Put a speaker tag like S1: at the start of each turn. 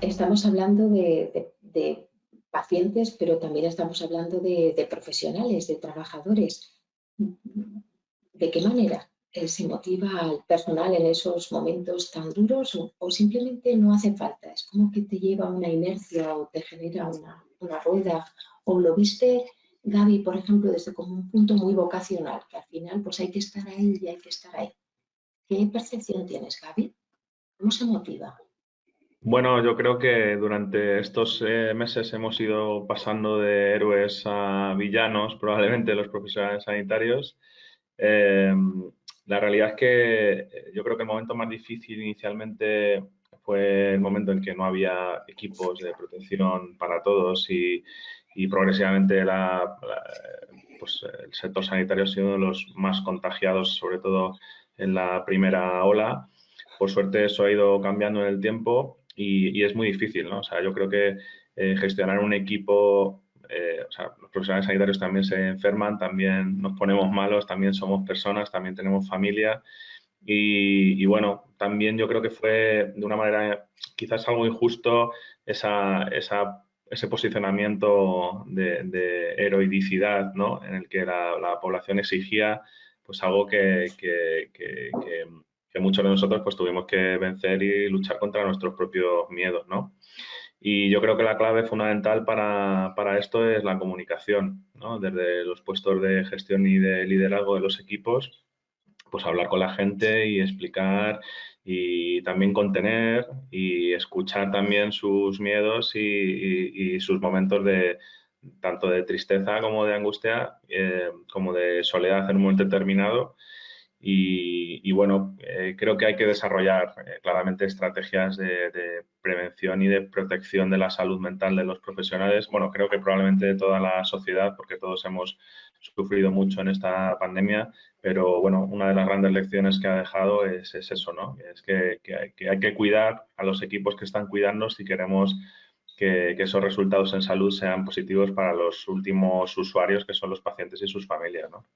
S1: estamos hablando de, pacientes, pero también estamos hablando de, profesionales, de trabajadores. ¿De qué manera se motiva al personal en esos momentos tan duros o, simplemente no hace falta? Es como que te lleva una inercia o te genera una, una rueda o lo viste Gaby, por ejemplo, desde como un punto muy vocacional, que al final pues hay que estar ahí y hay que estar ahí. ¿Qué percepción tienes, Gaby? ¿Cómo se motiva?
S2: Bueno, yo creo que durante estos eh, meses hemos ido pasando de héroes a villanos, probablemente los profesionales sanitarios. Em, la realidad es que eh, yo creo que el momento más difícil inicialmente fue el momento en que no había equipos de protección para todos y, progresivamente pues, el sector sanitario ha sido uno de los más contagiados, sobre todo en la primera ola. Por suerte eso ha ido cambiando en el tiempo y, es muy difícil, ¿no? O sea, yo creo que eh, gestionar un equipo, eh, o sea, los profesionales sanitarios también se enferman, también nos ponemos malos, también somos personas, también tenemos familia y, bueno, también yo creo que fue de una manera quizás algo injusto esa, ese posicionamiento de, heroicidad, ¿no? En el que la, población exigía pues algo que, muchos de nosotros pues tuvimos que vencer y luchar contra nuestros propios miedos, ¿no? Y yo creo que la clave fundamental para, para, esto es la comunicación, ¿no? Desde los puestos de gestión y de liderazgo de los equipos, pues hablar con la gente y explicar y también contener y escuchar también sus miedos y, sus momentos de tanto de tristeza como de angustia, eh, como de soledad en un momento determinado. Y, bueno, eh, creo que hay que desarrollar eh, claramente estrategias de, prevención y de protección de la salud mental de los profesionales. Bueno, creo que probablemente de toda la sociedad, porque todos hemos sufrido mucho en esta pandemia, pero bueno, una de las grandes lecciones que ha dejado es, eso, ¿no? Es que, hay, que, cuidar a los equipos que están cuidando si queremos que, esos resultados en salud sean positivos para los últimos usuarios, que son los pacientes y sus familias, ¿no?